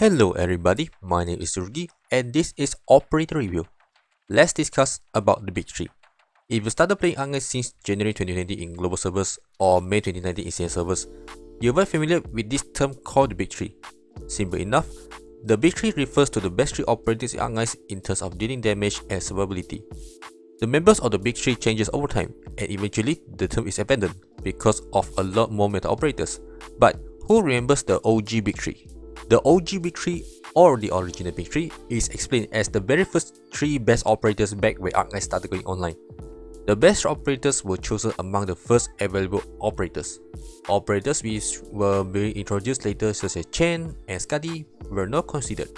Hello everybody, my name is Surgi and this is Operator Review. Let's discuss about the Big 3. If you started playing Arknights since January 2020 in global servers or May 2019 in CN servers, you're very familiar with this term called the Big 3. Simple enough, the Big 3 refers to the best 3 operators in Arknights in terms of dealing damage and survivability. The members of the Big 3 changes over time and eventually the term is abandoned because of a lot more meta operators. But who remembers the OG Big 3? The OG Big 3 or the original Big 3 is explained as the very first 3 best operators back when Arknights started going online. The best operators were chosen among the first available operators. Operators which were being introduced later such as Chen and Skadi were not considered.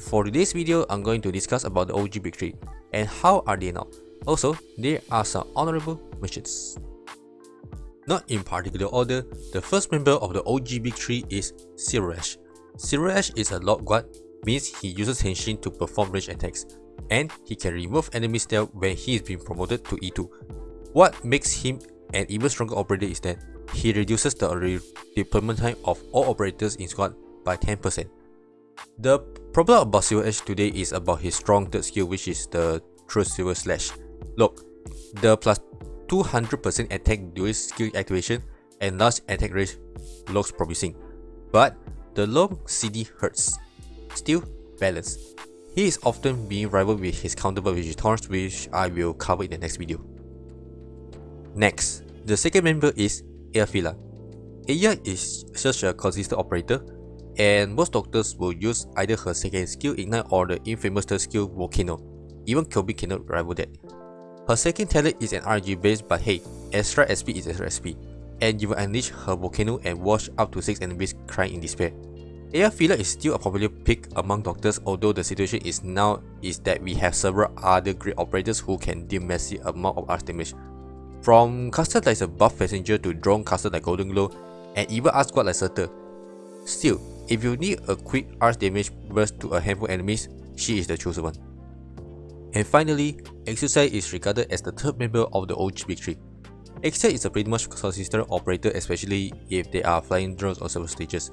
For today's video, I'm going to discuss about the OG Big 3 and how are they now. Also, there are some honorable mentions. Not in particular order, the first member of the OG Big 3 is Silver Silver Ash is a Lord Guard, means he uses Henshin to perform range attacks, and he can remove enemy stealth when he is being promoted to E2. What makes him an even stronger operator is that he reduces the deployment time of all operators in squad by 10%. The problem about Silver today is about his strong third skill which is the True Silver Slash. Look, the plus 200% attack during skill activation and large attack range looks promising, but the low CD hurts. Still, balanced. He is often being rivaled with his counterpart is which I will cover in the next video. Next, the second member is Eyjafjalla. Aya is such a consistent operator and most doctors will use either her second skill Ignite or the infamous third skill Volcano. Even Kobe cannot rival that. Her second talent is an RNG based but hey, extra SP is extra SP and you unleash her volcano and wash up to 6 enemies crying in despair. Eyjafjalla is still a popular pick among doctors although the situation is now is that we have several other great operators who can deal massive amount of arts damage. From caster like a buff passenger to drone caster like Golden Glow and even arts squad like Surtr. Still, if you need a quick arts damage burst to a handful enemies, she is the chosen one. And finally, Exusiai is regarded as the third member of the OG Big 3. Exia is a pretty much consistent operator especially if they are flying drones on several stages.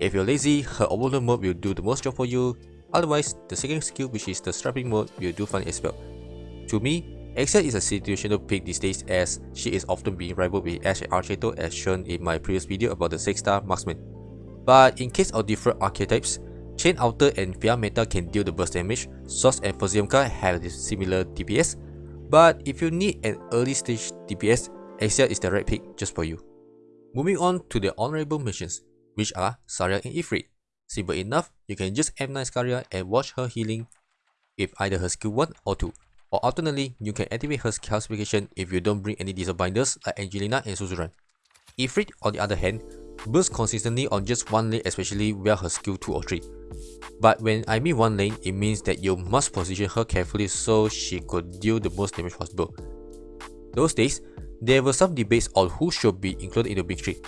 If you're lazy, her overload mode will do the most job for you, otherwise the second skill which is the strapping mode will do fine as well. To me, Exia is a situational pick these days as she is often being rivaled with Ash and Archetto as shown in my previous video about the 6 star marksman. But in case of different archetypes, Chain Outer and Fiammetta can deal the burst damage, Source and Fuzzyumka have similar DPS, but if you need an early stage DPS, Exia is the right pick just for you. Moving on to the honorable missions, which are Saria and Ifrit. Simple enough, you can just M9 Saria and watch her healing with either her skill 1 or 2. Or alternately, you can activate her calcification if you don't bring any diesel binders like Angelina and Suzuran. Ifrit, on the other hand, bursts consistently on just one lane especially via her skill 2 or 3. But when I mean one lane, it means that you must position her carefully so she could deal the most damage possible. Those days, there were some debates on who should be included in the big three.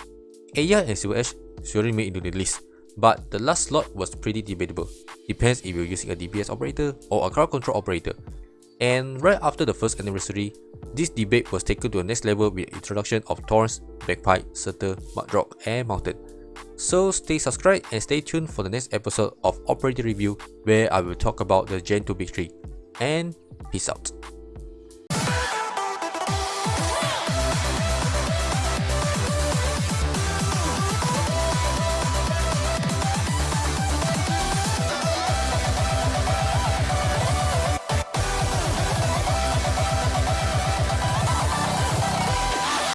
Aya and Silver Ash surely made into the list, but the last slot was pretty debatable. Depends if you're using a DPS operator or a crowd control operator. And right after the first anniversary, this debate was taken to the next level with the introduction of Thorns, Bagpipe, Surtr, Mudrock, and Mountain. So stay subscribed and stay tuned for the next episode of Operator Review where I will talk about the Gen 2 Big 3. And peace out.